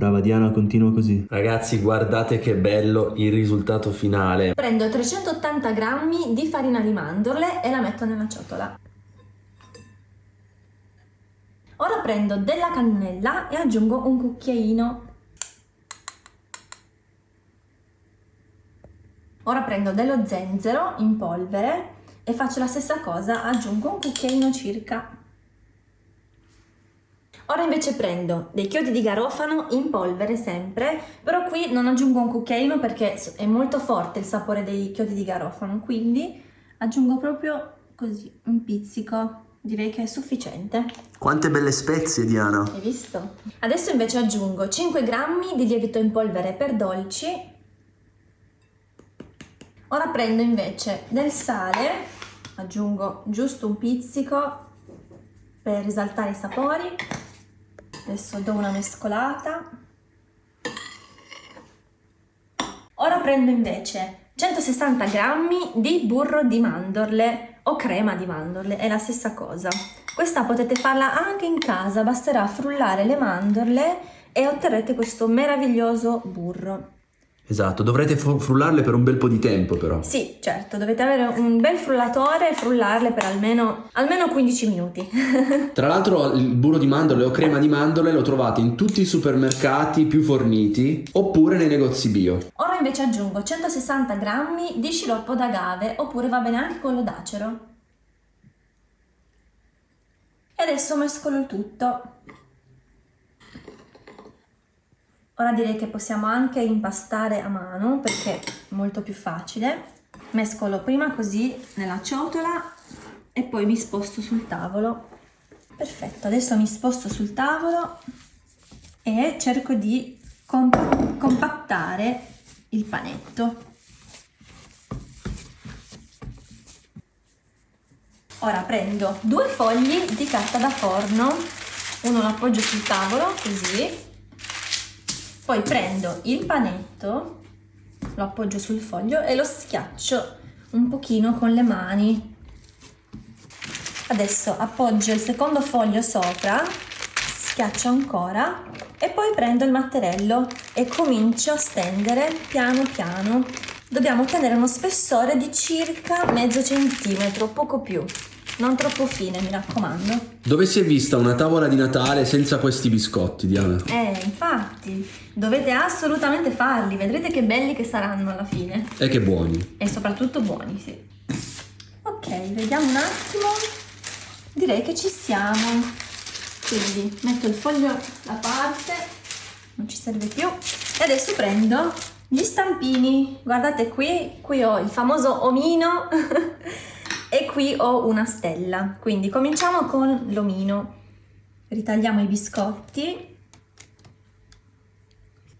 Brava Diana, continua così. Ragazzi, guardate che bello il risultato finale. Prendo 380 grammi di farina di mandorle e la metto nella ciotola. Ora prendo della cannella e aggiungo un cucchiaino. Ora prendo dello zenzero in polvere e faccio la stessa cosa, aggiungo un cucchiaino circa. Ora invece prendo dei chiodi di garofano in polvere sempre, però qui non aggiungo un cucchiaino perché è molto forte il sapore dei chiodi di garofano, quindi aggiungo proprio così, un pizzico, direi che è sufficiente. Quante belle spezie Diana! Hai visto? Adesso invece aggiungo 5 grammi di lievito in polvere per dolci. Ora prendo invece del sale, aggiungo giusto un pizzico per risaltare i sapori adesso do una mescolata. Ora prendo invece 160 grammi di burro di mandorle o crema di mandorle è la stessa cosa. Questa potete farla anche in casa basterà frullare le mandorle e otterrete questo meraviglioso burro Esatto, dovrete frullarle per un bel po' di tempo però. Sì, certo, dovete avere un bel frullatore e frullarle per almeno, almeno 15 minuti. Tra l'altro il burro di mandorle o crema di mandorle lo trovate in tutti i supermercati più forniti oppure nei negozi bio. Ora invece aggiungo 160 grammi di sciroppo d'agave oppure va bene anche quello d'acero. E adesso mescolo il tutto. Ora direi che possiamo anche impastare a mano perché è molto più facile. Mescolo prima così nella ciotola e poi mi sposto sul tavolo. Perfetto, adesso mi sposto sul tavolo e cerco di comp compattare il panetto. Ora prendo due fogli di carta da forno, uno lo appoggio sul tavolo così poi prendo il panetto, lo appoggio sul foglio e lo schiaccio un pochino con le mani. Adesso appoggio il secondo foglio sopra, schiaccio ancora e poi prendo il matterello e comincio a stendere piano piano. Dobbiamo ottenere uno spessore di circa mezzo centimetro, poco più. Non troppo fine, mi raccomando. Dove si è vista una tavola di Natale senza questi biscotti, Diana? Eh, infatti, dovete assolutamente farli, vedrete che belli che saranno alla fine. E che buoni. E soprattutto buoni, sì. Ok, vediamo un attimo. Direi che ci siamo. Quindi metto il foglio da parte, non ci serve più. E adesso prendo gli stampini. Guardate qui, qui ho il famoso omino. e qui ho una stella quindi cominciamo con l'omino ritagliamo i biscotti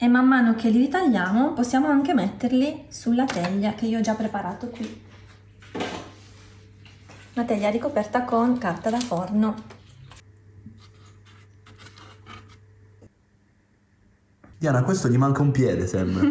e man mano che li ritagliamo possiamo anche metterli sulla teglia che io ho già preparato qui una teglia ricoperta con carta da forno Diana, questo gli manca un piede, sembra.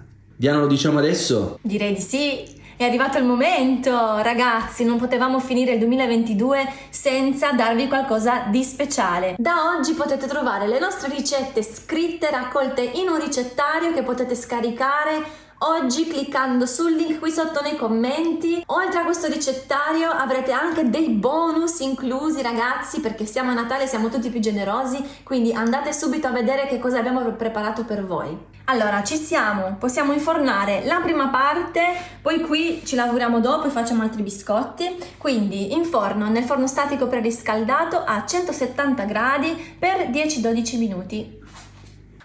Diana, lo diciamo adesso? Direi di sì. È arrivato il momento, ragazzi, non potevamo finire il 2022 senza darvi qualcosa di speciale. Da oggi potete trovare le nostre ricette scritte, raccolte in un ricettario che potete scaricare Oggi cliccando sul link qui sotto nei commenti, oltre a questo ricettario avrete anche dei bonus inclusi ragazzi perché siamo a Natale, siamo tutti più generosi, quindi andate subito a vedere che cosa abbiamo preparato per voi. Allora, ci siamo, possiamo infornare la prima parte, poi qui ci lavoriamo dopo e facciamo altri biscotti, quindi in forno, nel forno statico preriscaldato a 170 gradi per 10-12 minuti.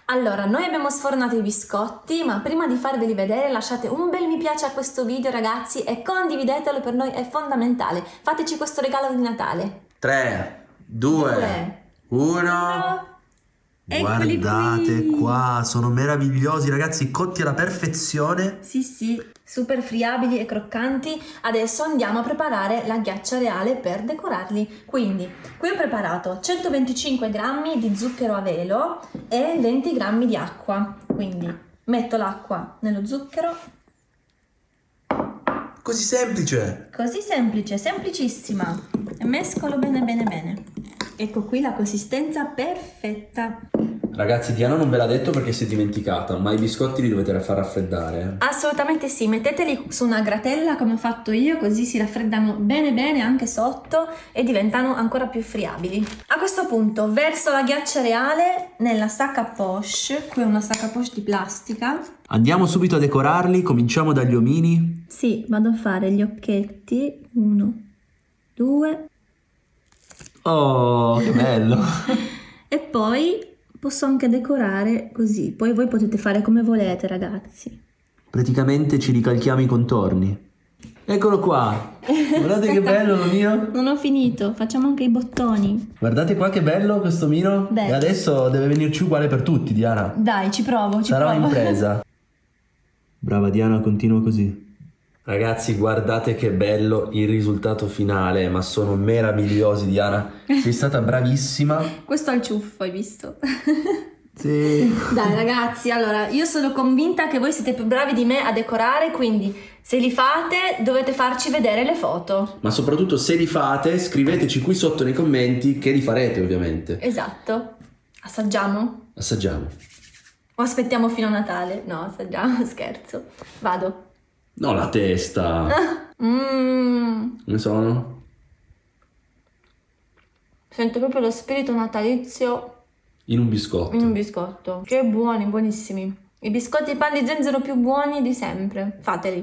Allora, noi abbiamo sfornato i biscotti, ma prima di farveli vedere lasciate un bel mi piace a questo video ragazzi e condividetelo, per noi è fondamentale. Fateci questo regalo di Natale. 3, 2, 1... Eccoli Guardate qui. qua, sono meravigliosi ragazzi, cotti alla perfezione. Sì, sì, super friabili e croccanti. Adesso andiamo a preparare la ghiaccia reale per decorarli. Quindi, qui ho preparato 125 grammi di zucchero a velo e 20 grammi di acqua. Quindi, metto l'acqua nello zucchero. Così semplice. Così semplice, semplicissima. E mescolo bene bene bene. Ecco qui la consistenza perfetta. Ragazzi, Diana non ve l'ha detto perché si è dimenticata, ma i biscotti li dovete far raffreddare. Assolutamente sì, metteteli su una gratella come ho fatto io, così si raffreddano bene bene anche sotto e diventano ancora più friabili. A questo punto verso la ghiaccia reale nella sacca poche, qui è una sacca poche di plastica. Andiamo subito a decorarli, cominciamo dagli omini. Sì, vado a fare gli occhetti, uno, due, Oh, che bello! e poi posso anche decorare così, poi voi potete fare come volete ragazzi. Praticamente ci ricalchiamo i contorni. Eccolo qua! Guardate che bello l'omino! Non ho finito, facciamo anche i bottoni. Guardate qua che bello questo omino! Bello. E adesso deve venirci uguale per tutti, Diana. Dai, ci provo, ci Sarà provo. un'impresa. Brava Diana, continua così. Ragazzi, guardate che bello il risultato finale, ma sono meravigliosi, Diana. Sei stata bravissima. Questo è il ciuffo, hai visto? Sì. Dai ragazzi, allora io sono convinta che voi siete più bravi di me a decorare, quindi se li fate dovete farci vedere le foto. Ma soprattutto se li fate, scriveteci qui sotto nei commenti che li farete, ovviamente. Esatto. Assaggiamo? Assaggiamo. O aspettiamo fino a Natale? No, assaggiamo, scherzo. Vado. No, la testa. Mmm, Come sono? sento proprio lo spirito natalizio In un biscotto. in un biscotto. Che buoni, buonissimi. I biscotti e pan di zenzero più buoni di sempre. Fateli.